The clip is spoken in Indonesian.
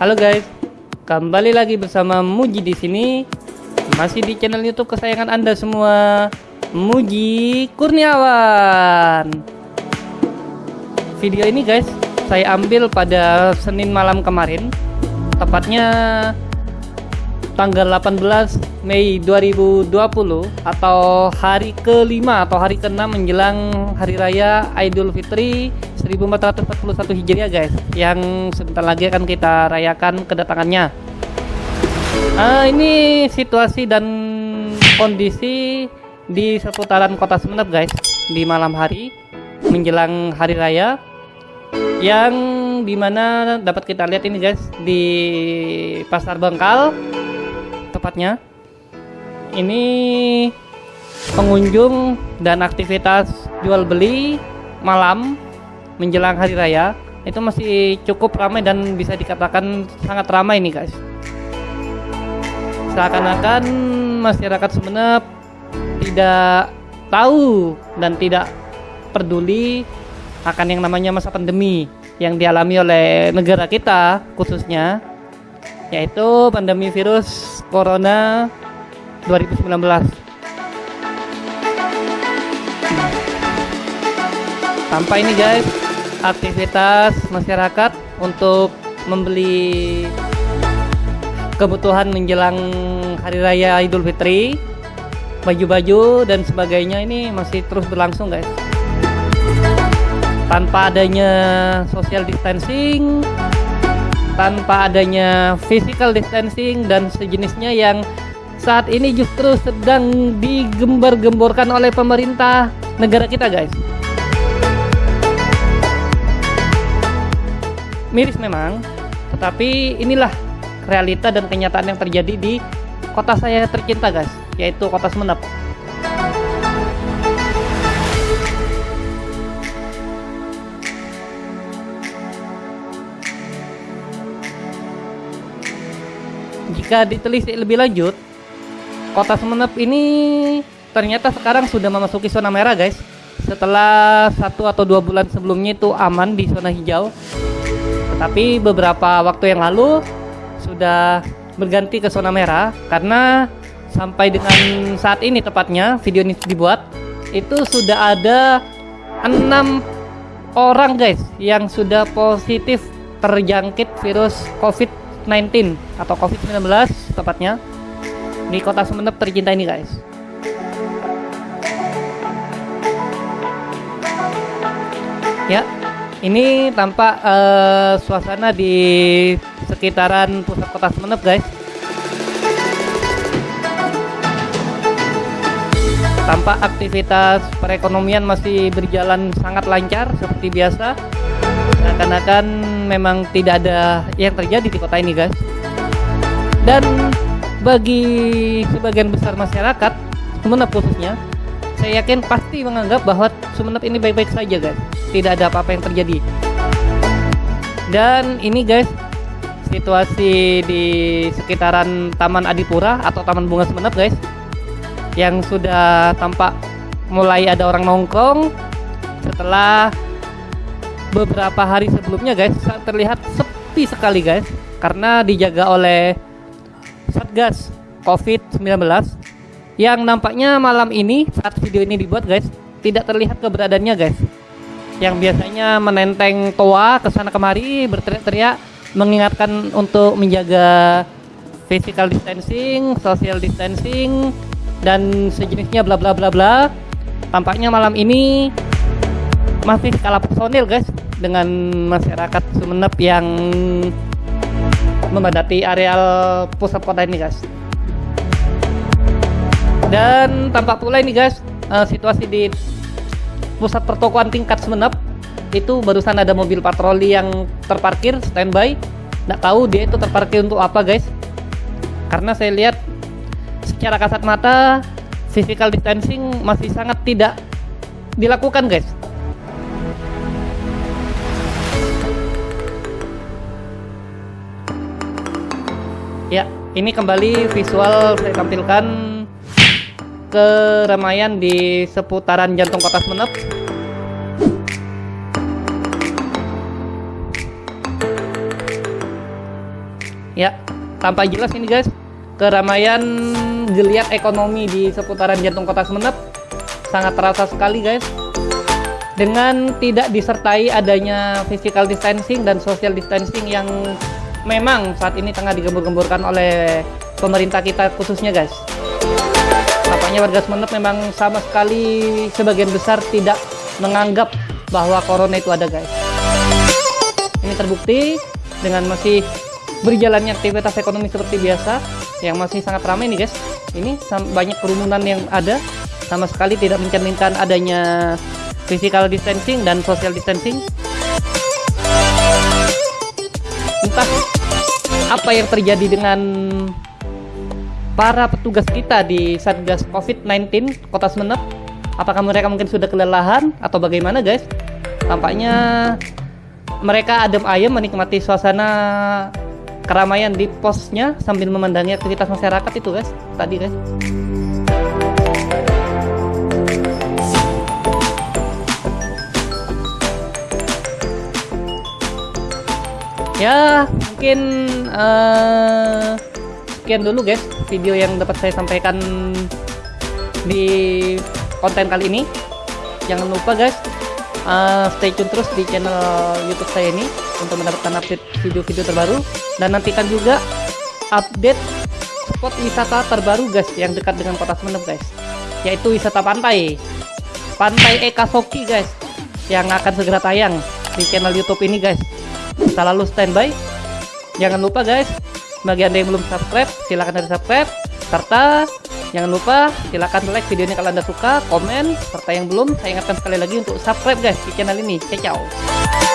Halo guys, kembali lagi bersama Muji di sini. Masih di channel YouTube kesayangan Anda semua, Muji Kurniawan. Video ini guys, saya ambil pada Senin malam kemarin, tepatnya tanggal 18 Mei 2020 atau hari kelima atau hari keenam menjelang Hari Raya Idul Fitri 1441 Hijriah guys yang sebentar lagi akan kita rayakan kedatangannya. Uh, ini situasi dan kondisi di seputaran kota Semenep guys di malam hari menjelang Hari Raya yang di mana dapat kita lihat ini guys di Pasar Bengkal tepatnya. Ini pengunjung dan aktivitas jual beli malam menjelang hari raya. Itu masih cukup ramai dan bisa dikatakan sangat ramai nih guys. Seakan-akan masyarakat Sumeneb tidak tahu dan tidak peduli akan yang namanya masa pandemi yang dialami oleh negara kita khususnya yaitu pandemi virus corona 2019 tanpa ini guys aktivitas masyarakat untuk membeli kebutuhan menjelang hari raya Idul Fitri baju-baju dan sebagainya ini masih terus berlangsung guys. Tanpa adanya social distancing tanpa adanya physical distancing dan sejenisnya yang saat ini justru sedang digembar-gemborkan oleh pemerintah negara kita guys. Miris memang tetapi inilah realita dan kenyataan yang terjadi di kota saya tercinta guys yaitu kota Semenep Jika ditelisik lebih lanjut, Kota Semenep ini ternyata sekarang sudah memasuki zona merah, guys. Setelah satu atau dua bulan sebelumnya itu aman di zona hijau, tetapi beberapa waktu yang lalu sudah berganti ke zona merah karena sampai dengan saat ini tepatnya video ini dibuat itu sudah ada enam orang guys yang sudah positif terjangkit virus COVID-19 atau COVID-19 tepatnya di kota Sumeneb tercinta ini guys. Ya, ini tampak uh, suasana di sekitaran pusat kota Sumeneb guys. Tampak aktivitas perekonomian masih berjalan sangat lancar seperti biasa seakan-akan memang tidak ada yang terjadi di kota ini guys. Dan bagi sebagian besar masyarakat Sumeneb khususnya saya yakin pasti menganggap bahwa Sumeneb ini baik-baik saja guys. Tidak ada apa-apa yang terjadi. Dan ini guys situasi di sekitaran Taman Adipura atau Taman Bunga Sumeneb guys yang sudah tampak mulai ada orang nongkrong setelah beberapa hari sebelumnya guys. Terlihat sepi sekali guys. Karena dijaga oleh Satgas COVID-19 yang nampaknya malam ini saat video ini dibuat guys tidak terlihat keberadaannya guys. Yang biasanya menenteng toa ke sana kemari berteriak-teriak mengingatkan untuk menjaga physical distancing, social distancing dan sejenisnya bla bla bla bla. Tampaknya malam ini masih kalah personil guys dengan masyarakat Sumeneb yang memadati areal pusat kota ini guys. Dan tampak pula ini guys uh, situasi di pusat pertokoan tingkat Sumeneb. Itu barusan ada mobil patroli yang terparkir standby. Nggak tahu dia itu terparkir untuk apa guys. Karena saya lihat secara kasat mata physical distancing masih sangat tidak dilakukan guys Ya, ini kembali visual saya tampilkan keramaian di seputaran jantung kota Sumeneb. Ya, tampak jelas ini guys, keramaian geliat ekonomi di seputaran jantung kota Semenep sangat terasa sekali guys. Dengan tidak disertai adanya physical distancing dan social distancing yang memang saat ini tengah digembur-gemburkan oleh pemerintah kita khususnya guys. Tampaknya warga Semenep memang sama sekali sebagian besar tidak menganggap bahwa corona itu ada guys. Ini terbukti dengan masih berjalannya aktivitas ekonomi seperti biasa yang masih sangat ramai nih guys ini banyak kerumunan yang ada sama sekali tidak mencerminkan adanya physical distancing dan social distancing entah apa yang terjadi dengan para petugas kita di Satgas COVID-19 Kota Semenep. Apakah mereka mungkin sudah kelelahan atau bagaimana guys? Tampaknya mereka adem ayem menikmati suasana keramaian di posnya sambil memandangi aktivitas masyarakat itu guys. Tadi guys ya mungkin uh, sekian dulu guys video yang dapat saya sampaikan di konten kali ini. Jangan lupa guys uh, stay tune terus di channel YouTube saya ini untuk mendapatkan update video-video terbaru. Dan nantikan juga update spot wisata terbaru guys yang dekat dengan kota Semenep guys. Yaitu wisata pantai. Pantai Ekasoki guys yang akan segera tayang di channel YouTube ini guys selalu standby jangan lupa guys bagi anda yang belum subscribe silahkan dari subscribe serta Jangan lupa silahkan like videonya kalau anda suka, komen, serta yang belum saya ingatkan sekali lagi untuk subscribe guys di channel ini. Ciao.